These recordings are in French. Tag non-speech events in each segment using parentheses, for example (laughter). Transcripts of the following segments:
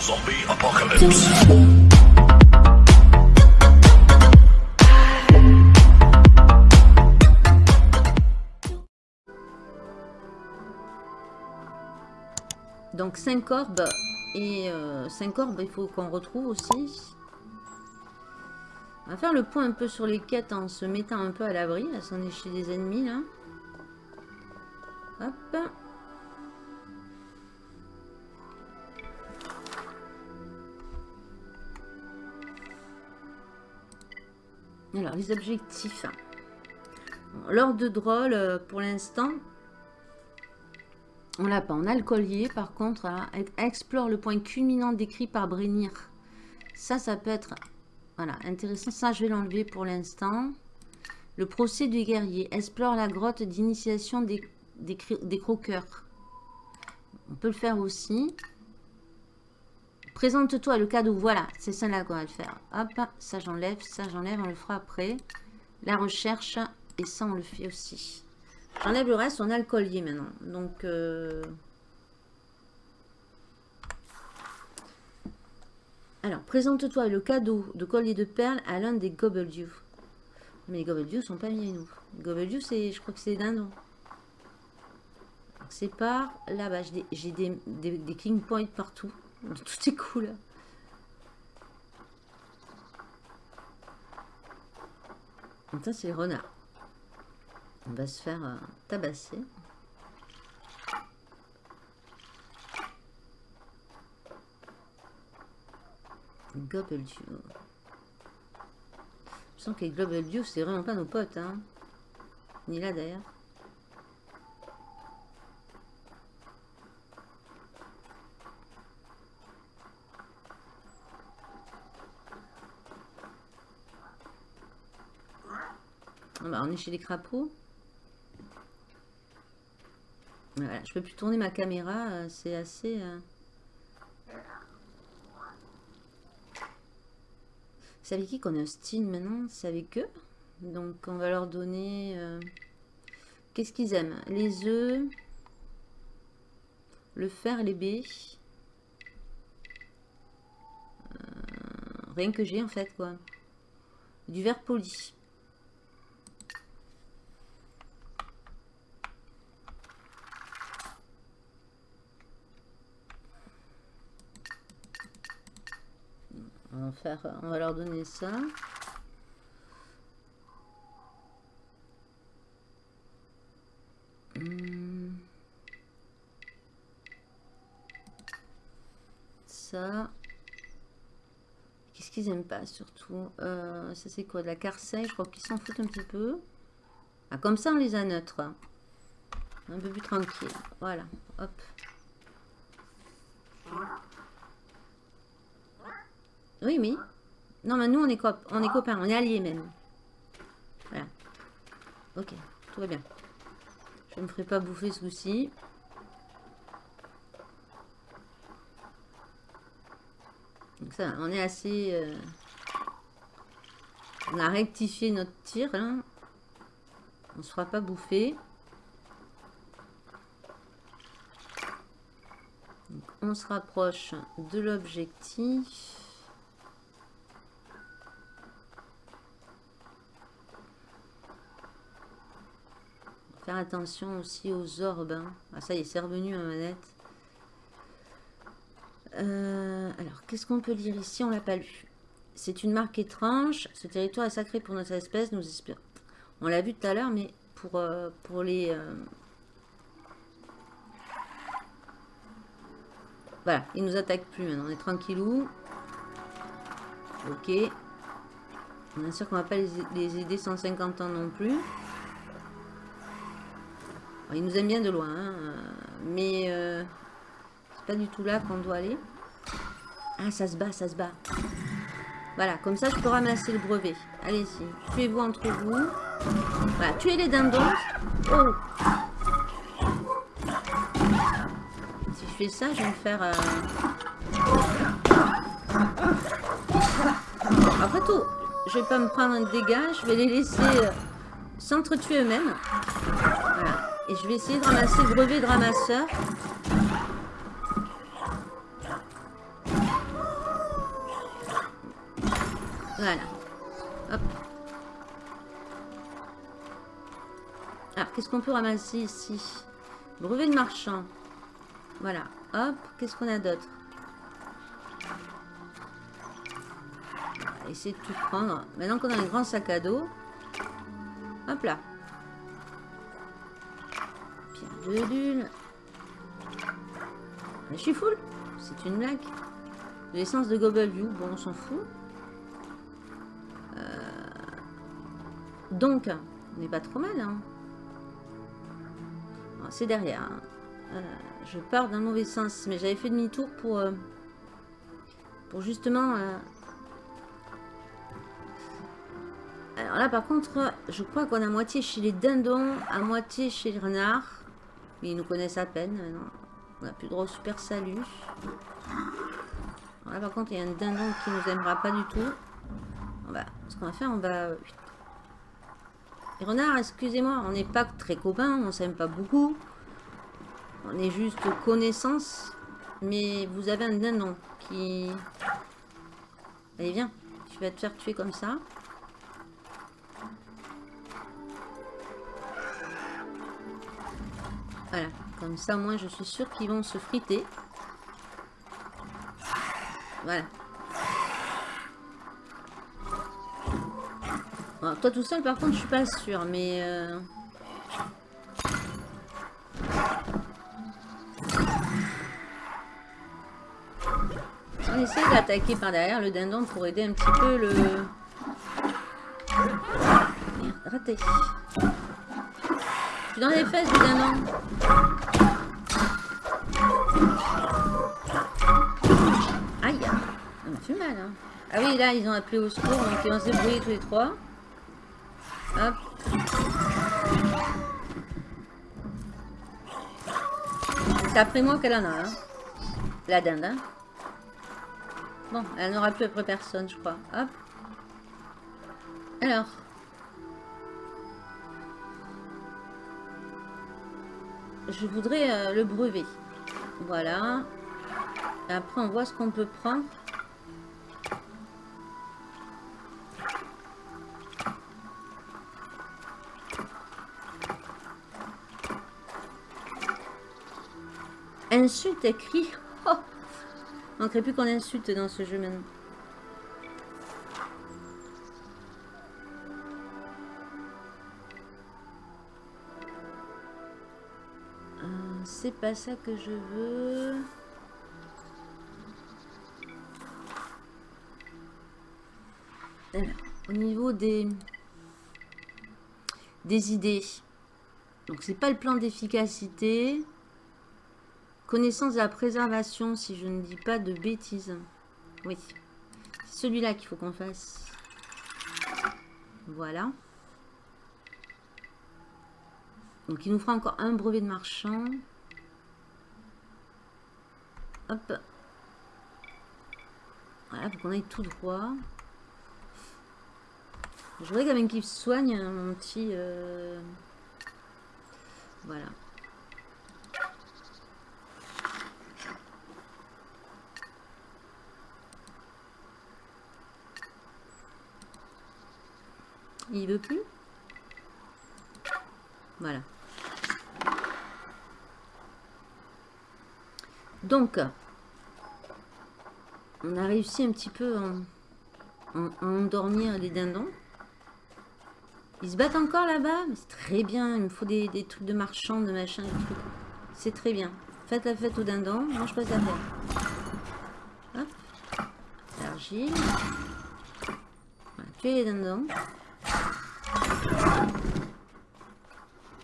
Zombie apocalypse. Donc 5 orbes et 5 euh, orbes il faut qu'on retrouve aussi. On va faire le point un peu sur les quêtes en se mettant un peu à l'abri. Là, c'en est chez des ennemis là. Hop. Alors, les objectifs. L'ordre de drôle, euh, pour l'instant, on l'a pas. On a le collier, par contre, explore le point culminant décrit par Brénir. Ça, ça peut être voilà, intéressant. Ça, je vais l'enlever pour l'instant. Le procès du guerrier. Explore la grotte d'initiation des, croqueurs. On peut le faire aussi. Présente-toi le cadeau. Voilà, c'est ça là qu'on va le faire. Hop, ça j'enlève, ça j'enlève. On le fera après. La recherche. Et ça, on le fait aussi. J'enlève le reste. On a le collier maintenant. Donc... Euh, alors, présente-toi le cadeau de collier de perles à l'un des Gobbledew. Mais les Gobbledew sont pas mis à nous. Les je crois que c'est dindons. C'est par là-bas. J'ai des, des, king points partout. Tout est cool. Ça, c'est les renards. On va se faire euh, tabasser. Gobbledew. Je sens que les Gobbledew, c'est vraiment pas nos potes. Hein. Ni là d'ailleurs. On est chez les crapauds. Voilà, je peux plus tourner ma caméra, euh, c'est assez... Euh, C'est avec qui qu'on est hostile maintenant? C'est avec eux. Donc on va leur donner... Euh, qu'est-ce qu'ils aiment? Les œufs, le fer, les baies. Euh, rien que j'ai en fait quoi. Du verre poli. On faire, on va leur donner ça. Hmm. Ça. Qu'est-ce qu'ils aiment pas surtout? Euh, Ça c'est quoi? De la carceille Je crois qu'ils s'en foutent un petit peu. Ah, comme ça on les a neutres. Un peu plus tranquille. Voilà. Hop. Oui, oui. Non, mais nous, on est, on est copains, on est alliés même. Voilà. Ok, tout va bien. Je ne me ferai pas bouffer ce coup-ci. Donc ça, on est assez... Euh, on a rectifié notre tir, là. On se fera pas bouffer. on se rapproche de l'objectif. Attention aussi aux orbes. Hein. Ah, ça y est, c'est revenu ma manette. Euh, alors, qu'est-ce qu'on peut lire ici? On l'a pas lu. C'est une marque étrange. Ce territoire est sacré pour notre espèce. Nous espérons. On l'a vu tout à l'heure, mais pour, euh, pour les... Euh, voilà, ils nous attaquent plus maintenant. On est tranquillou. Ok. Bien sûr qu'on va pas les aider 150 ans non plus. Il nous aime bien de loin, hein, mais euh, c'est pas du tout là qu'on doit aller. Ah, ça se bat, ça se bat. Voilà, comme ça, je peux ramasser le brevet. Allez-y, tuez-vous entre vous. Voilà, tuez les dindons. Oh Si je fais ça, je vais me faire... Euh, Après tout, je vais pas me prendre un dégât. Je vais les laisser euh, s'entretuer eux-mêmes. Et je vais essayer de ramasser le brevet de ramasseur. Voilà. Hop. Alors, qu'est-ce qu'on peut ramasser ici? Brevet de marchand. Voilà. Hop. Qu'est-ce qu'on a d'autre? Essayer de tout prendre. Maintenant qu'on a les grands sacs à dos. Hop là. Pierre de lune. Je suis full. C'est une blague. L'essence de View. Bon, on s'en fout. Euh, donc, on n'est pas trop mal. Hein. C'est derrière. Hein. Euh, je pars d'un mauvais sens. Mais j'avais fait demi-tour pour, euh, pour justement... Alors là, par contre, je crois qu'on a moitié chez les dindons, à moitié chez les renards. Ils nous connaissent à peine. On n'a plus droit au super salut. là, par contre, il y a un dindon qui nous aimera pas du tout. On va, ce qu'on va faire, on va... Les renards, excusez-moi, on n'est pas très copains, on s'aime pas beaucoup. On est juste connaissance. Mais vous avez un dindon qui... Allez, viens. Tu vas te faire tuer comme ça. Voilà. Comme ça, moi, je suis sûre qu'ils vont se friter. Voilà. toi tout seul, par contre, je suis pas sûre, mais... Euh... On essaie d'attaquer par derrière le dindon pour aider un petit peu le... Merde, raté. Dans les fesses du dindon. Aïe Ça m'a fait mal, hein. Ah oui, là, ils ont appelé au secours, donc ils vont se tous les trois. Hop. C'est après moi qu'elle en a, hein. La dinde, hein. Bon, elle n'aura plus après personne, je crois. Hop. Alors. Je voudrais euh, le brevet. Voilà. après, on voit ce qu'on peut prendre. Insulte écrit. (laughs) Oh Manquerait plus qu'on insulte dans ce jeu maintenant. Pas ça que je veux. au niveau des, des idées. Donc, c'est pas le plan d'efficacité. Connaissance de la préservation, si je ne dis pas de bêtises. Oui. C'est celui-là qu'il faut qu'on fasse. Voilà. Donc, il nous fera encore un brevet de marchand. Hop. Voilà, pour qu'on aille tout droit. Je voudrais quand même qu'il soigne hein, mon petit... Euh, voilà. Il veut plus? Voilà. Donc, on a réussi un petit peu à, endormir les dindons. Ils se battent encore là-bas c'est très bien. Il me faut des, trucs de marchand, de machin, C'est très bien. Faites la fête aux dindons. Moi, je passe la fête. Hop. L'argile. Voilà, tuer les dindons.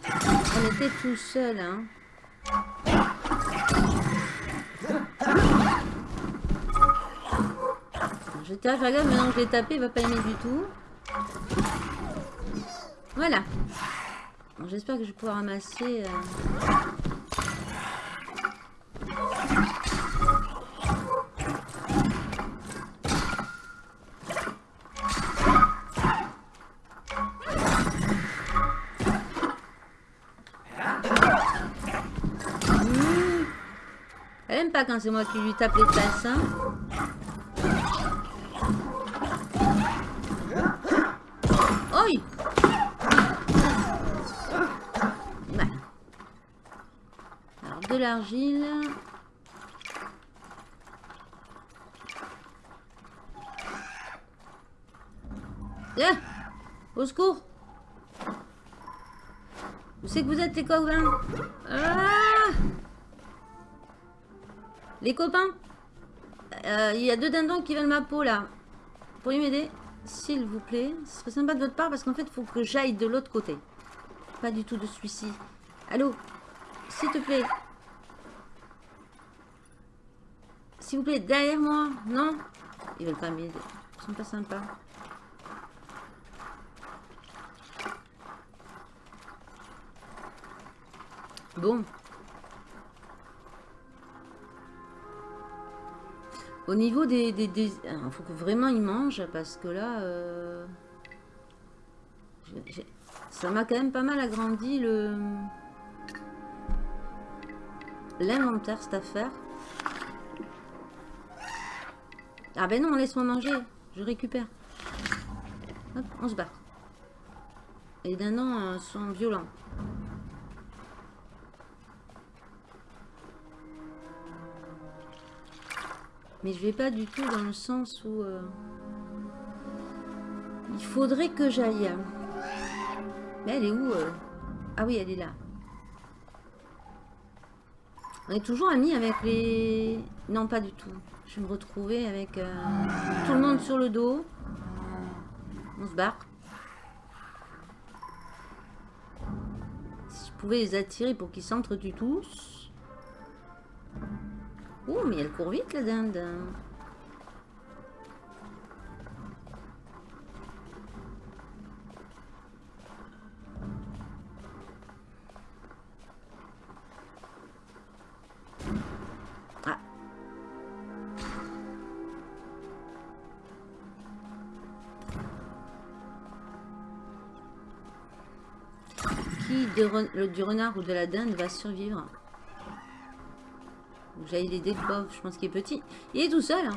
On était tout seul, hein. J'étais à gaffe, maintenant que je l'ai tapé, il va pas aimer du tout. Voilà. J'espère que je vais pouvoir ramasser... Euh... Elle aime pas quand c'est moi qui lui tape les fesses, hein l'argile. Eh Au secours Où c'est que vous êtes les copains ah Les copains euh, Il y a deux dindons qui veulent ma peau là. Pourriez m'aider S'il vous plaît. Ce serait sympa de votre part parce qu'en fait il faut que j'aille de l'autre côté. Pas du tout de celui-ci. Allô S'il te plaît. S'il vous plaît, derrière moi. Non Ils veulent pas m'aider. Ils sont pas sympas. Bon. Au niveau des... Il faut que vraiment ils mangent parce que là... Euh, ça m'a quand même pas mal agrandi le... L'inventaire, cette affaire. Ah ben non, laisse-moi manger. Je récupère. Hop, on se bat. Et les dindons euh, sont violents. Mais je vais pas du tout dans le sens où... Euh, il faudrait que j'aille. Mais elle est où euh? Ah oui, elle est là. On est toujours amis avec les... Non, pas du tout. Je vais me retrouver avec euh, tout le monde sur le dos. On se barre. Si je pouvais les attirer pour qu'ils s'entretuent tous. Oh, mais elle court vite la dinde. Du renard ou de la dinde va survivre J'aille l'aider le pauvre, je pense qu'il est petit. Il est tout seul. Hein.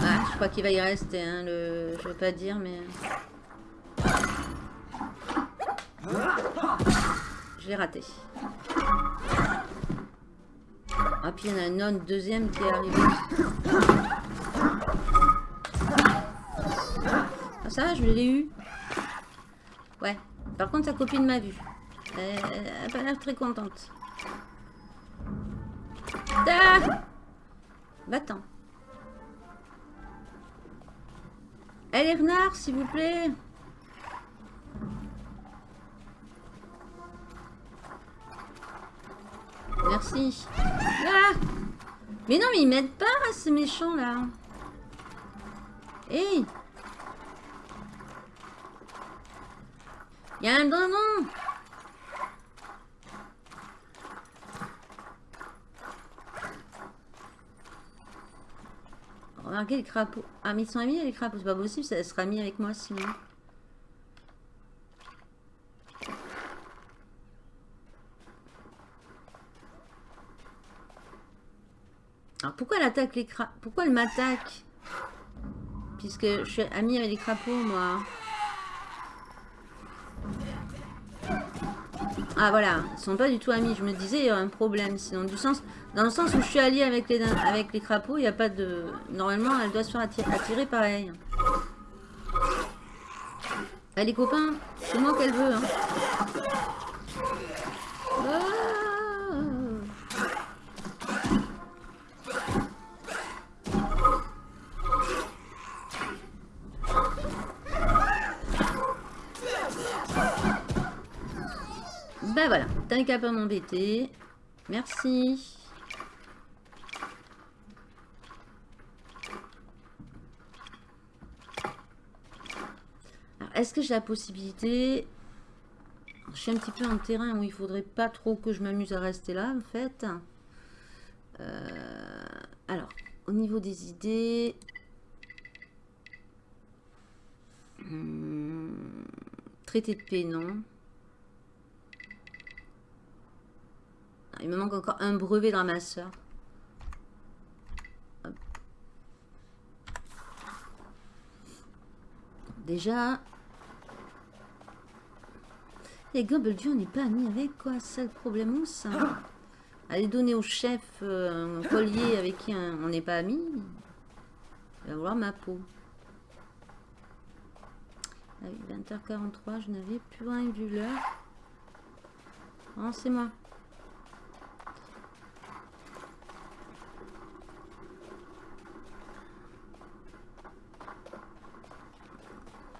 Ah, je crois qu'il va y rester, hein, le... je vais pas dire, mais... L'ai raté. Ah, puis il y en a un autre deuxième qui est arrivé. Ah, ça je l'ai eu. Ouais. Par contre, sa copine m'a vu. Elle n'a pas l'air très contente. Ah Va-t'en. Allez, renard, s'il vous plaît. Ah mais non, mais ils m'aident pas, ces méchants, là. Hé Il y a un dindon Remarquez les crapauds. Ah, mais ils sont amis les crapauds. C'est pas possible, ça sera mis avec moi sinon. Alors pourquoi elle attaque les crapauds? Pourquoi elle m'attaque? Puisque je suis amie avec les crapauds, moi. Ah voilà, ils sont pas du tout amis. Je me disais, il y a un problème. Sinon, du sens, dans le sens où je suis alliée avec les, avec les crapauds, il n'y a pas de... Normalement, elle doit se faire attirer, pareil. Elle les copains, c'est moi qu'elle veut. Hein. Qu'à pas m'embêter. Merci. Est-ce que j'ai la possibilité... Je suis un petit peu en terrain où il faudrait pas trop que je m'amuse à rester là, en fait. Euh, alors, au niveau des idées... Hmm, traité de paix, non. Il me manque encore un brevet de ramasseur. Déjà. Les Dieu, on n'est pas amis avec quoi C'est le problème ou ça Aller donner au chef euh, un collier avec qui on n'est pas amis. Il va vouloir ma peau. 20h43, je n'avais plus rien vu l'heure. Non, c'est moi.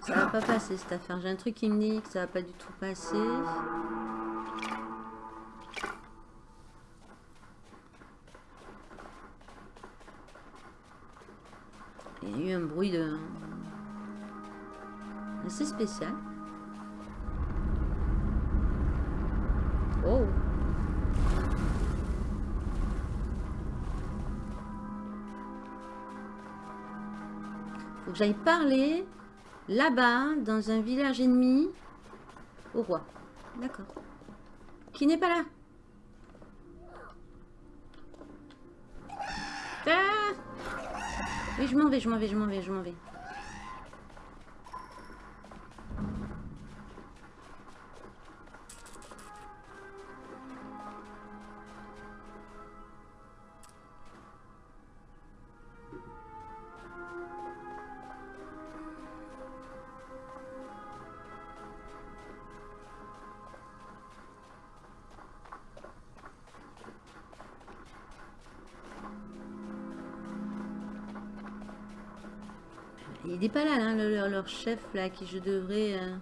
Ça va pas passer cette affaire. J'ai un truc qui me dit que ça va pas du tout passer. Il y a eu un bruit de... assez spécial. Oh Faut que j'aille parler là-bas, dans un village ennemi, au roi. D'accord. Qui n'est pas là. Ah oui, je m'en vais, je m'en vais, je m'en vais, je m'en vais. Il n'est pas là, hein, leur, chef, là, qui je devrais... Euh.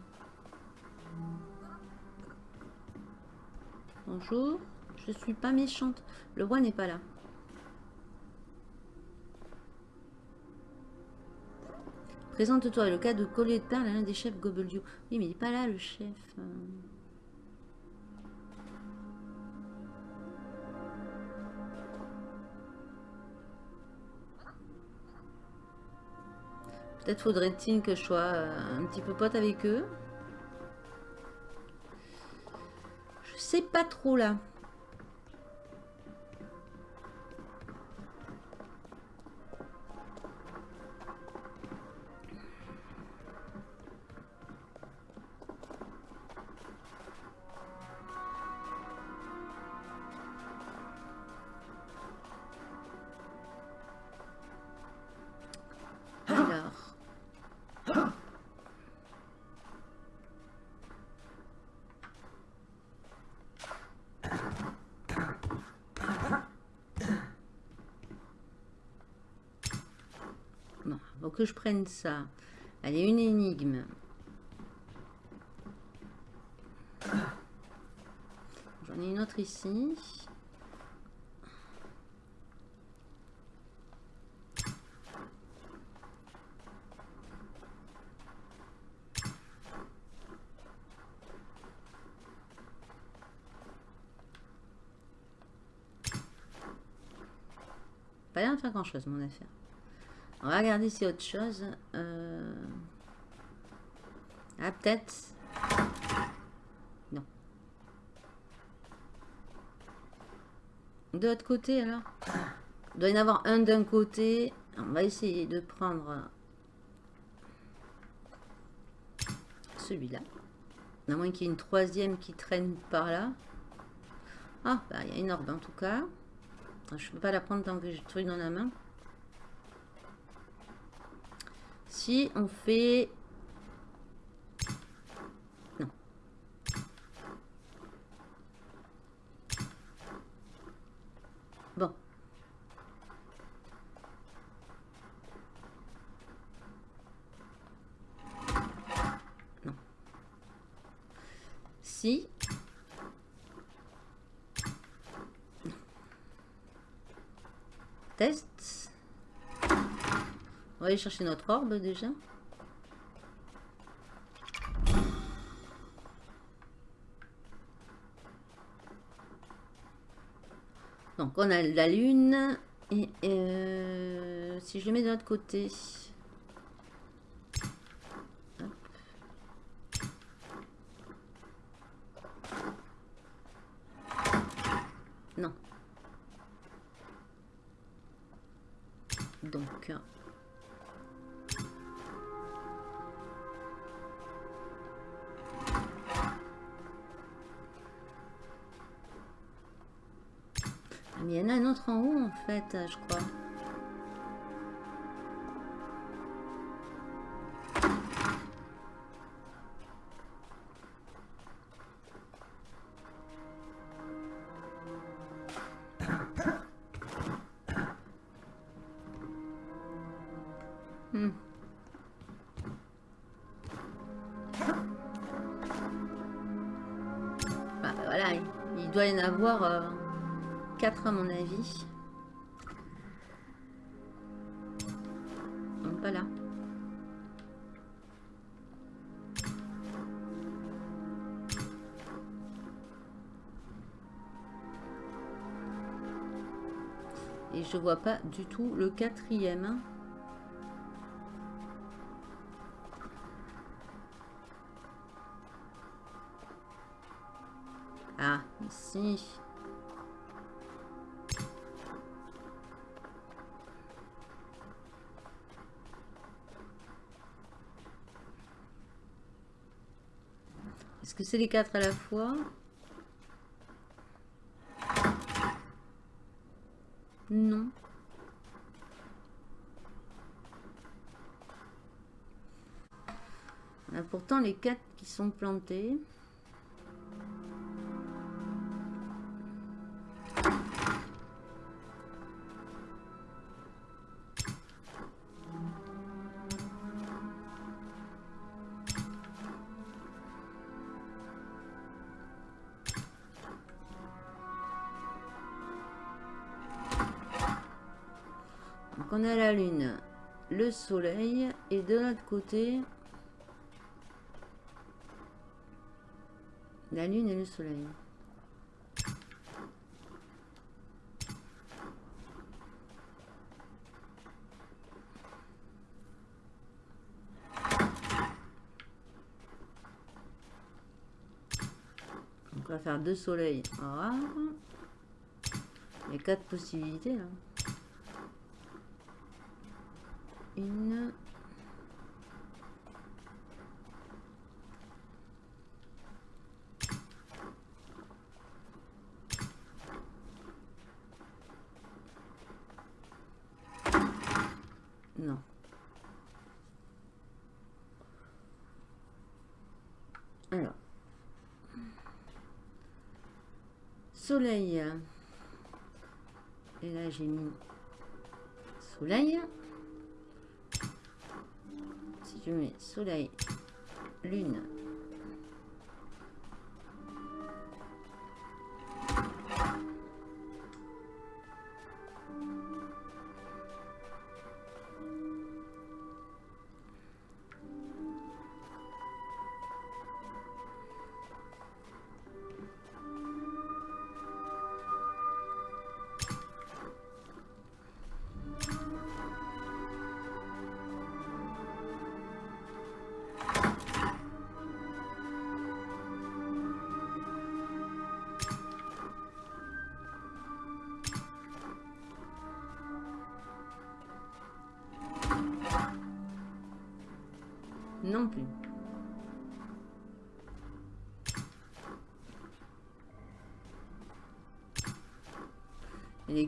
Bonjour, je suis pas méchante. Le roi n'est pas là. Présente-toi, le cas de Coletta, l'un des chefs Gobeldio. Oui, mais il n'est pas là, le chef. Euh. Peut-être faudrait-il que je sois euh, un petit peu pote avec eux. Je sais pas trop là. Que je prenne ça. Allez, une énigme. J'en ai une autre ici. Pas l'air de faire grand chose mon affaire. On va regarder si autre chose. Euh, ah, peut-être. Non. De l'autre côté, alors? Il doit y en avoir un d'un côté. On va essayer de prendre celui-là. À moins qu'il y ait une troisième qui traîne par là. Ah, bah, il y a une orbe en tout cas. Je peux pas la prendre tant que j'ai le truc dans la main. Si on fait... Non. Bon. Non. Si... Test. On va aller chercher notre orbe déjà. Donc on a la lune et euh, si je le mets de l'autre côté. Pas du tout le quatrième. Ah, ici. que c'est les quatre à la fois? Non. On a pourtant les quatre qui sont plantés. Soleil et de l'autre côté la lune et le soleil. On va faire deux soleils. Il y a quatre possibilités là. Une. Non. Alors. Soleil. Et là j'ai mis soleil je soleil, lune,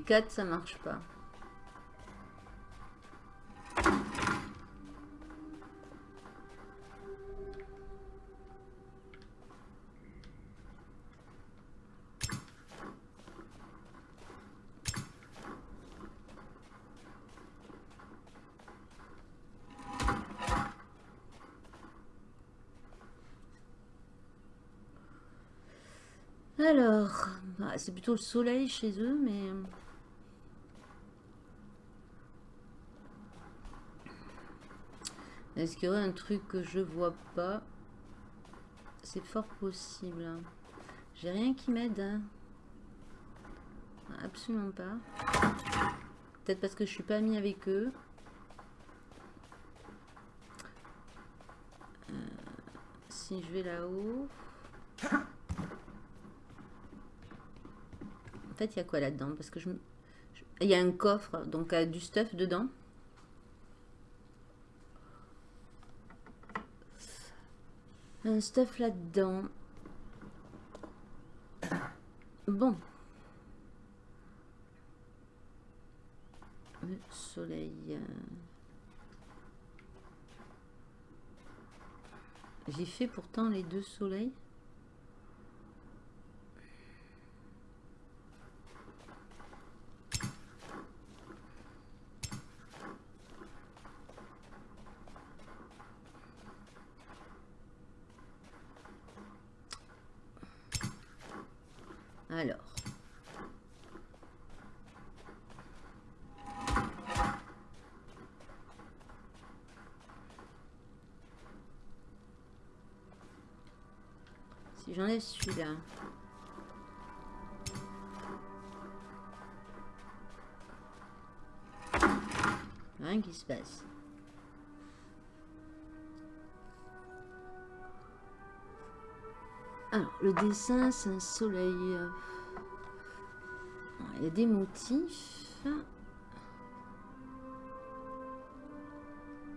4, ça marche pas. Alors, bah, c'est plutôt le soleil chez eux, mais... Euh, Est-ce qu'il y aurait un truc que je vois pas? C'est fort possible. Hein. J'ai rien qui m'aide. Hein. Absolument pas. Peut-être parce que je suis pas amie avec eux. Euh, si je vais là-haut... fait, il y a quoi là-dedans? Parce que je, il y a un coffre, donc a du stuff dedans. Un stuff là-dedans. Bon. Le soleil. Euh. J'ai fait pourtant les deux soleils. Alors. Si j'enlève celui-là. Rien qui se passe. Alors, le dessin, c'est un soleil. Il y a des motifs.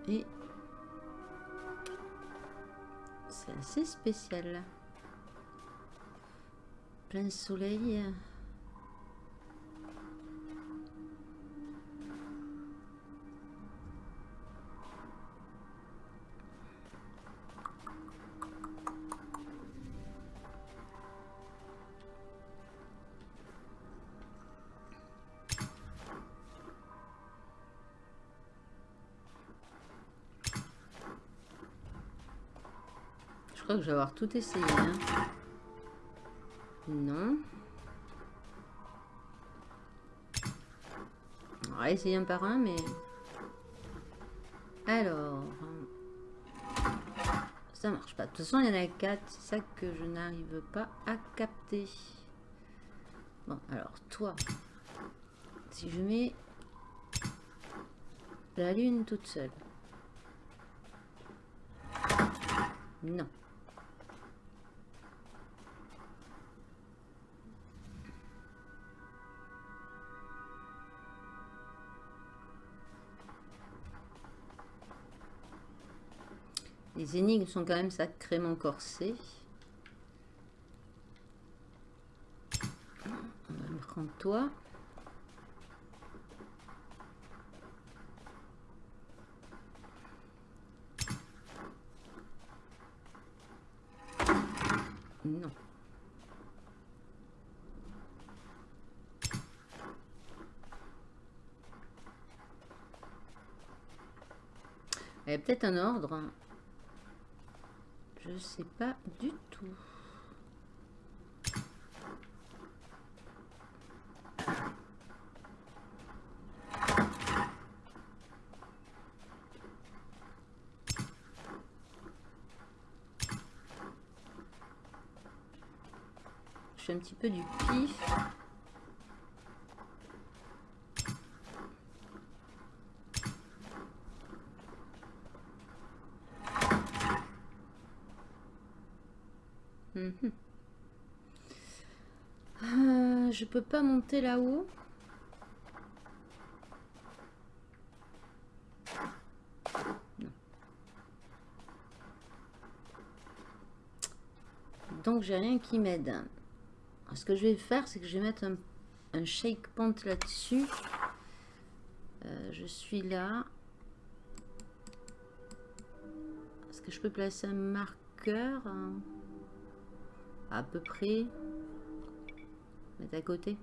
Et c'est assez spécial. Plein soleil. je vais avoir tout essayé. Hein. Non. On va essayer un par un, mais... Alors... Ça marche pas. De toute façon, il y en a quatre. C'est ça que je n'arrive pas à capter. Bon, alors, toi... Si je mets la lune toute seule. Non. Les énigmes sont quand même sacrément corsées. On va me prendre toi. Non. Il y a peut-être un ordre. Je sais pas du tout. Je fais un petit peu du pif. Mhm. Euh, je peux pas monter là-haut. Donc j'ai rien qui m'aide. Ce que je vais faire, c'est que je vais mettre un, shake point là-dessus. Euh, je suis là. Est-ce que je peux placer un marqueur hein? À peu près mettre à côté.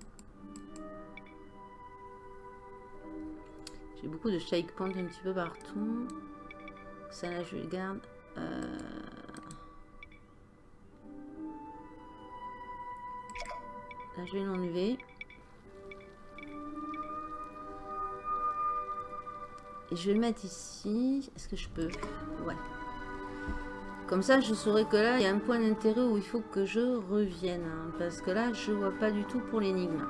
J'ai beaucoup de shake point un petit peu partout. Ça là je le garde euh, là je vais l'enlever. Et je vais le mettre ici. Est-ce que je peux? Ouais comme ça, je saurais que là, il y a un point d'intérêt où il faut que je revienne. Hein, parce que là, je vois pas du tout pour l'énigme.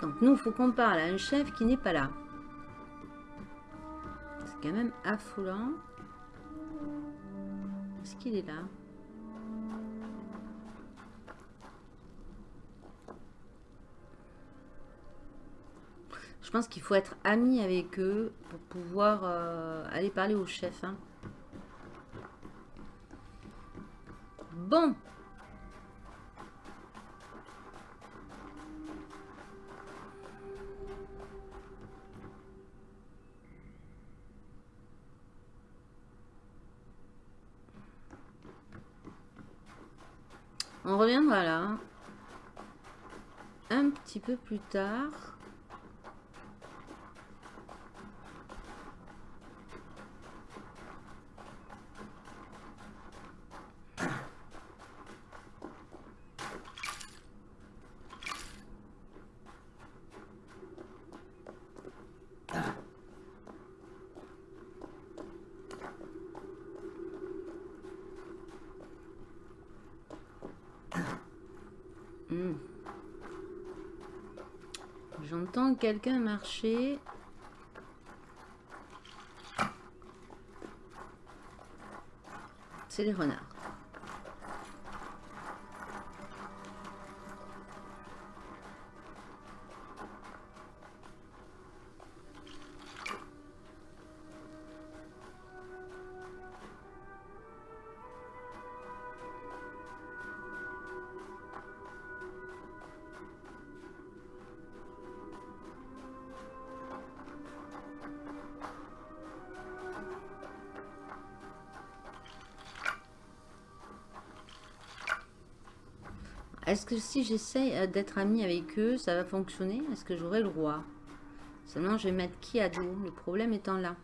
Donc nous, il faut qu'on parle à un chef qui n'est pas là. C'est quand même affolant. Est-ce qu'il est là? Je pense qu'il faut être ami avec eux pour pouvoir euh, aller parler au chef. Hein. Bon. On reviendra là. Un petit peu plus tard. Quelqu'un marcher. C'est les renards. Est-ce que si j'essaye euh, d'être ami avec eux, ça va fonctionner? Est-ce que j'aurai le roi Seulement, je vais mettre qui à dos Le problème étant là.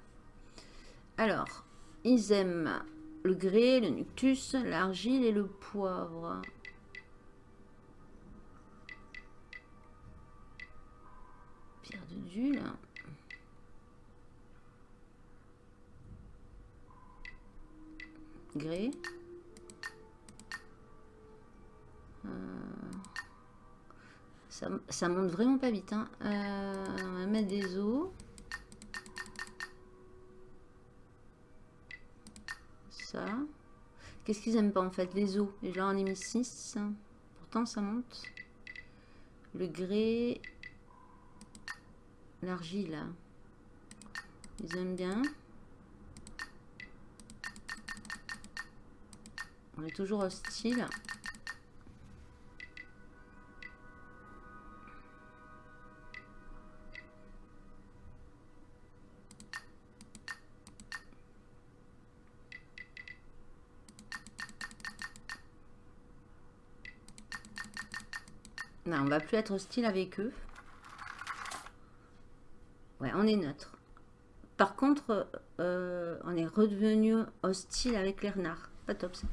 Alors, ils aiment le grès, le nuctus, l'argile et le poivre. Pierre de Dule. Grès. Ça, monte vraiment pas vite. Hein. Euh, on va mettre des os. Ça. Qu'est-ce qu'ils aiment pas en fait Les os? Déjà on est mis 6. Pourtant ça monte. Le grès. L'argile. Ils aiment bien. On est toujours hostile. On va plus être hostile avec eux. Ouais, on est neutre. Par contre, euh, on est redevenu hostile avec les renards. Pas top ça.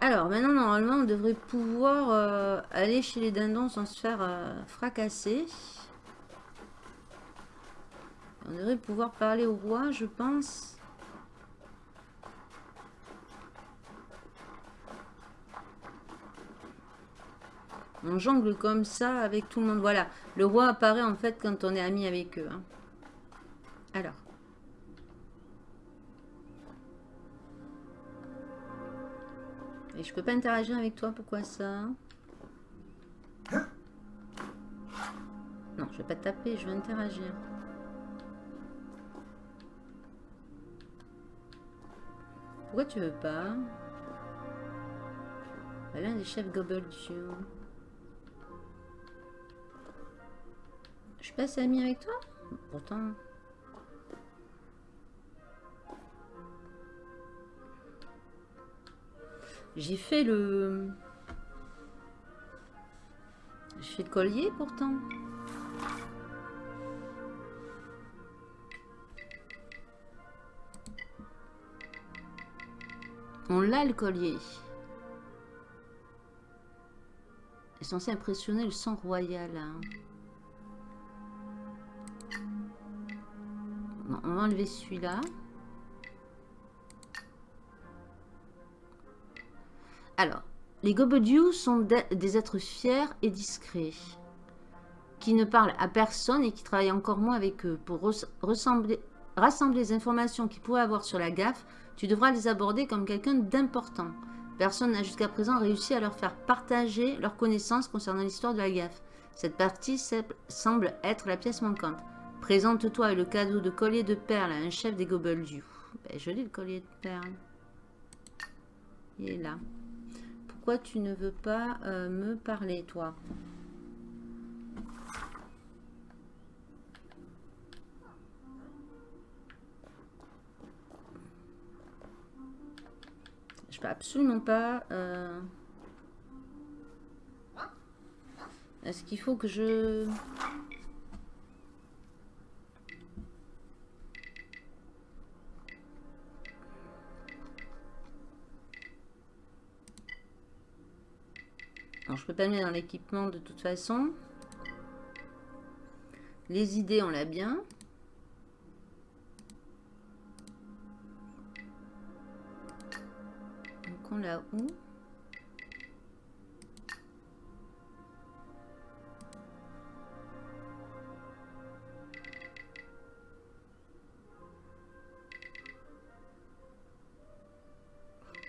Alors, maintenant, normalement, on devrait pouvoir euh, aller chez les dindons sans se faire euh, fracasser. On devrait pouvoir parler au roi, je pense. On jongle comme ça avec tout le monde. Voilà, le roi apparaît en fait quand on est ami avec eux. Hein. Alors. Et je peux pas interagir avec toi, pourquoi ça Non, je vais pas taper, je vais interagir. Pourquoi tu veux pas? L'un des chefs Gobeldieu. Je suis pas amie avec toi Pourtant... J'ai fait le... J'ai fait le collier pourtant. On l'a le collier. est censé impressionner le sang royal. Hein. On va enlever celui-là. Alors, les Gobodiou sont des êtres fiers et discrets, qui ne parlent à personne et qui travaillent encore moins avec eux. Pour rassembler les informations qu'ils pourraient avoir sur la gaffe, tu devras les aborder comme quelqu'un d'important. Personne n'a jusqu'à présent réussi à leur faire partager leurs connaissances concernant l'histoire de la gaffe. Cette partie semble être la pièce manquante. Présente-toi et le cadeau de collier de perles à un chef des Gobeldiou. Ben, je le collier de perles. Il est là. Pourquoi tu ne veux pas euh, me parler, toi? Je peux absolument pas... Euh, est-ce qu'il faut que je... Alors, je peux pas mettre dans l'équipement de toute façon. Les idées, on l'a bien. Donc, on l'a où?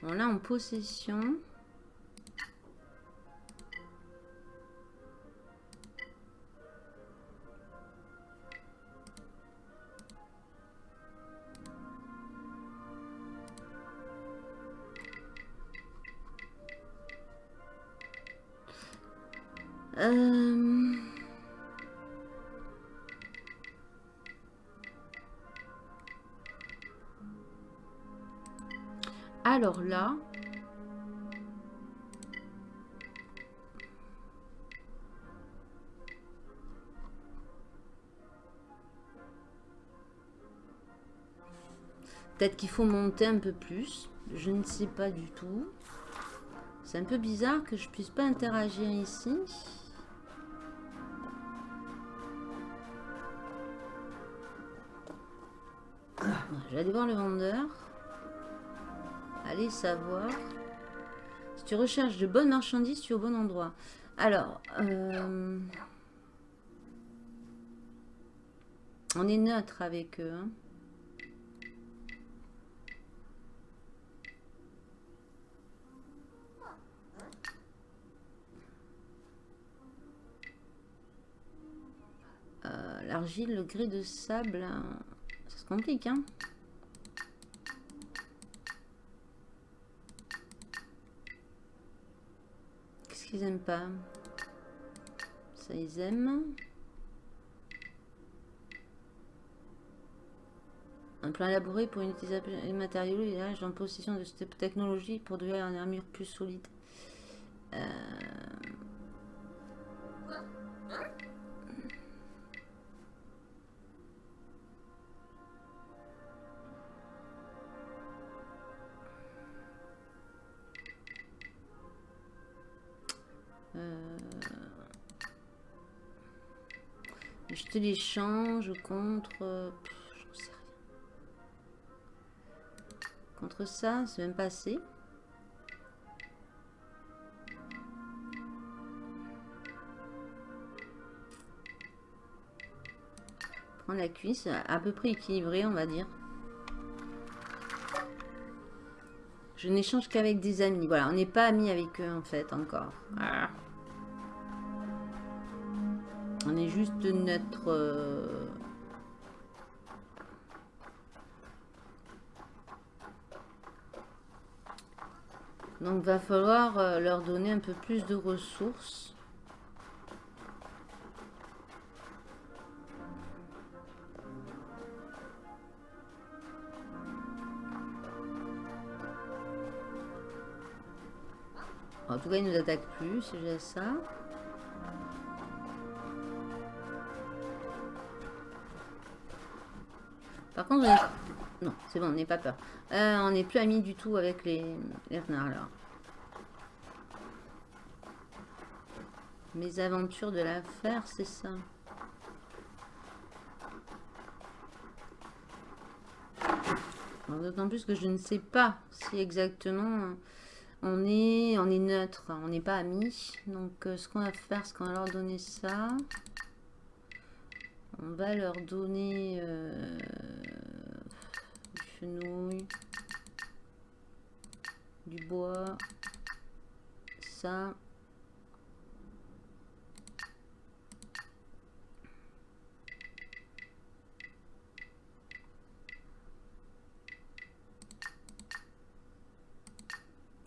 On l'a en possession. Euh, alors là, peut-être qu'il faut monter un peu plus. Je ne sais pas du tout. C'est un peu bizarre que je puisse pas interagir ici. Je vais aller voir le vendeur. Allez savoir. Si tu recherches de bonnes marchandises, tu es au bon endroit. Alors, euh, on est neutre avec eux. Hein. Euh, l'argile, le grès de sable, hein. ça se complique, hein Qu'est-ce aiment pas Ça, ils aiment. Un plan élaboré pour une utilisation des matériaux et en possession de cette technologie pour devenir une armure plus solide. Euh... L'échange contre... je sais rien. Contre ça, c'est même pas assez. Prendre la cuisse, à peu près équilibré, on va dire. Je n'échange qu'avec des amis. Voilà, on n'est pas amis avec eux en fait encore. On est juste notre... Euh, donc va falloir euh, leur donner un peu plus de ressources. En tout cas, ils nous attaquent plus, c'est déjà ça. Par contre, non, c'est bon, on n'est pas peur. Euh, on n'est plus amis du tout avec les, les renards, alors. Mes aventures de l'affaire, c'est ça. D'autant plus que je ne sais pas si exactement on est, on est neutre, on n'est pas amis. Donc euh, ce qu'on va faire, c'est qu'on va leur donner ça on va leur donner euh, des fenouilles, du bois, ça.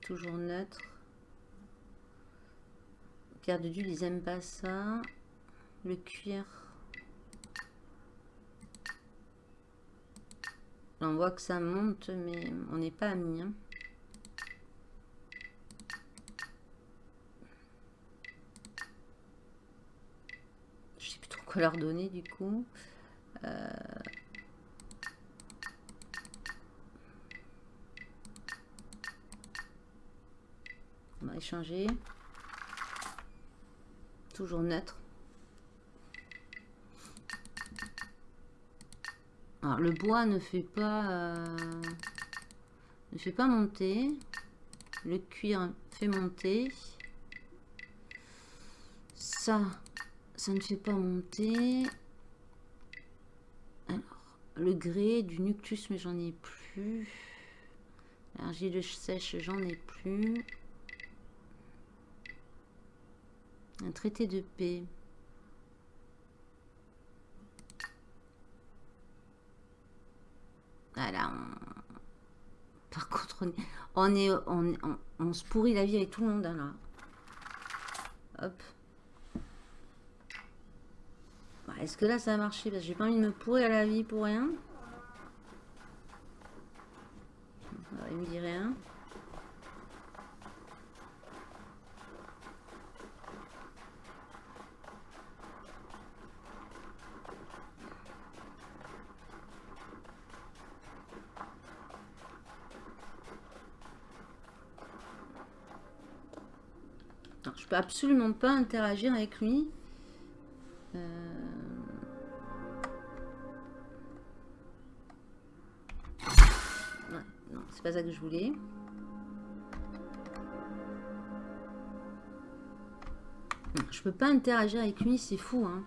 Toujours neutre. Pierre de Dieu, ils aiment pas ça. Le cuir. On voit que ça monte, mais on n'est pas amis. Hein. Je sais plus trop quoi leur donner du coup. Euh, on va échanger. Toujours neutre. Le bois ne fait pas euh, ne fait pas monter. Le cuir fait monter. Ça, ça ne fait pas monter. Alors, le grès du nuctus, mais j'en ai plus. L'argile sèche, j'en ai plus. Un traité de paix. Voilà. On, se pourrit la vie avec tout le monde, là. Hop. Est-ce que là, ça a marché? Parce que j'ai pas envie de me pourrir la vie pour rien. il me dit rien. Absolument pas interagir avec lui. Euh, non, c'est pas ça que je voulais. Je peux pas interagir avec lui, c'est fou. Hein.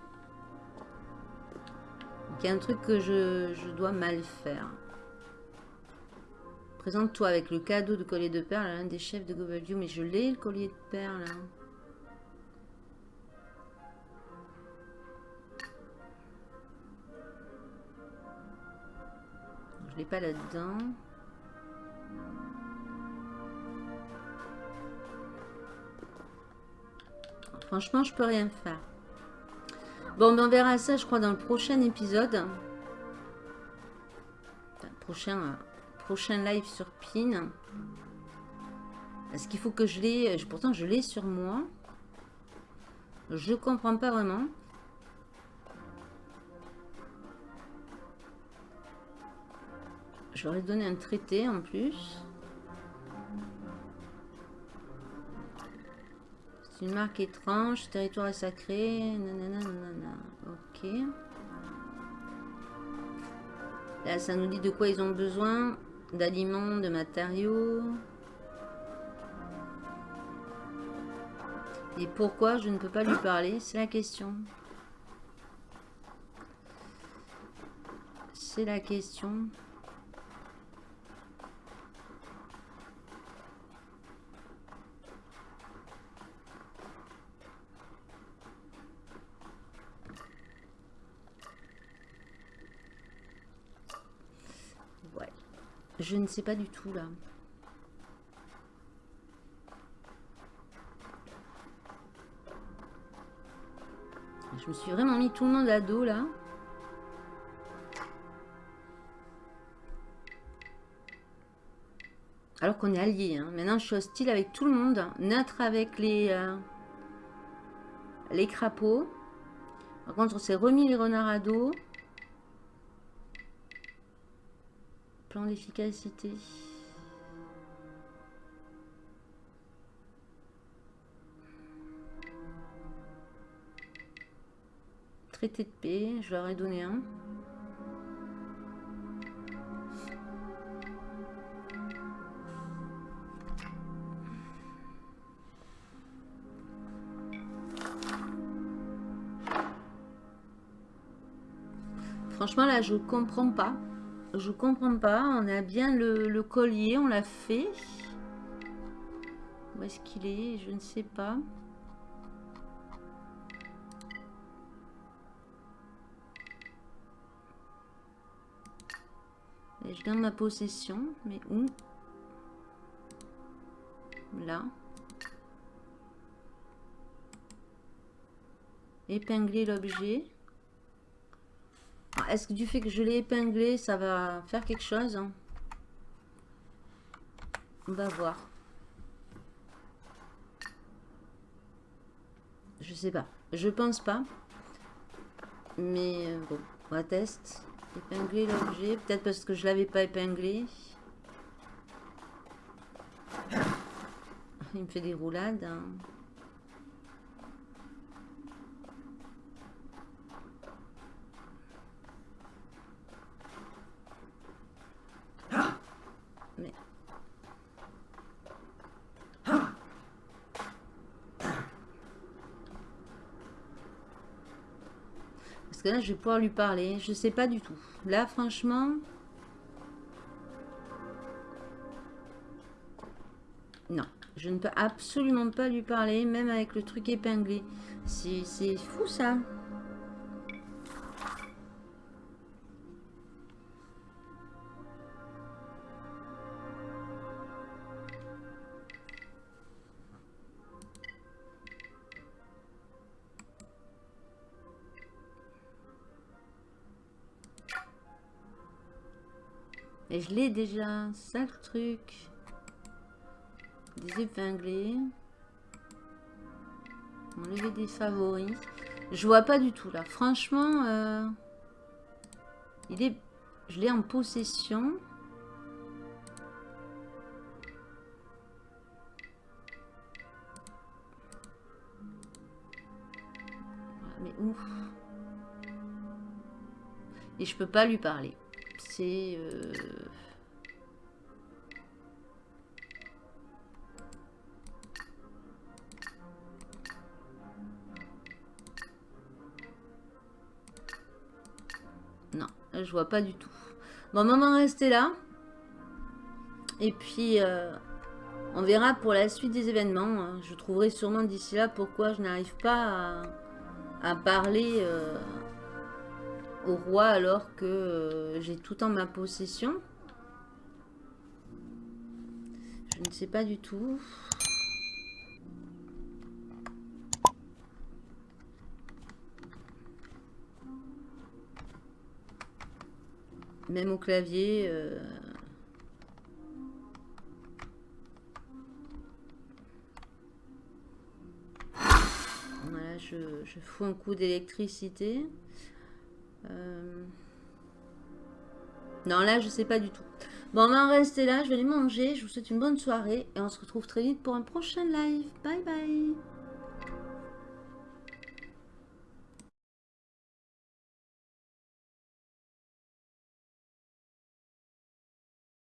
il y a un truc que je, je dois mal faire. Présente-toi avec le cadeau de collier de perles à l'un des chefs de Gobaldiou. Mais je l'ai, le collier de perles. Hein. Pas là-dedans. Franchement, je peux rien faire. Bon, ben, on verra ça, je crois, dans le prochain épisode. prochain euh, prochain live sur PIN. Est-ce qu'il faut que je l'ai Pourtant, je l'ai sur moi. Je comprends pas vraiment. Je leur ai donné un traité en plus. C'est une marque étrange. Territoire sacré. Ok. Là, ça nous dit de quoi ils ont besoin d'aliments, de matériaux. Et pourquoi je ne peux pas lui parler C'est la question. C'est la question. Je ne sais pas du tout là. Je me suis vraiment mis tout le monde à dos là. Alors qu'on est alliés. Hein. Maintenant, je suis hostile avec tout le monde. Neutre avec les, euh, les crapauds. Par contre, on s'est remis les renards à dos. Plan d'efficacité. Traité de paix, je leur ai donné un. Franchement, là, je comprends pas. Je comprends pas. On a bien le, collier, on l'a fait. Où est-ce qu'il est, Je ne sais pas. Et je garde ma possession, mais où? Là. Épingler l'objet. Est-ce que du fait que je l'ai épinglé, ça va faire quelque chose hein? On va voir. Je sais pas. Je pense pas. Mais euh, bon, on va tester. Épingler l'objet. Peut-être parce que je l'avais pas épinglé. Il me fait des roulades. Hein. Parce que là, je vais pouvoir lui parler. Je sais pas du tout. Là, franchement... Non. Je ne peux absolument pas lui parler, même avec le truc épinglé. C'est fou, ça. Et je l'ai déjà. Ça le truc. Des épinglés. Enlever des favoris. Je vois pas du tout là. Franchement, euh, il est, je l'ai en possession. Mais ouf. Et je peux pas lui parler Euh, non, je vois pas du tout. Bon, maman, restez là. Et puis, euh, on verra pour la suite des événements. Je trouverai sûrement d'ici là pourquoi je n'arrive pas à, parler... Euh, au roi alors que euh, j'ai tout en ma possession Je ne sais pas du tout. Même au clavier. Euh, voilà, je, je fous un coup d'électricité. Euh, non, là, je sais pas du tout. Bon, on va en rester là. Je vais aller manger. Je vous souhaite une bonne soirée. Et on se retrouve très vite pour un prochain live. Bye bye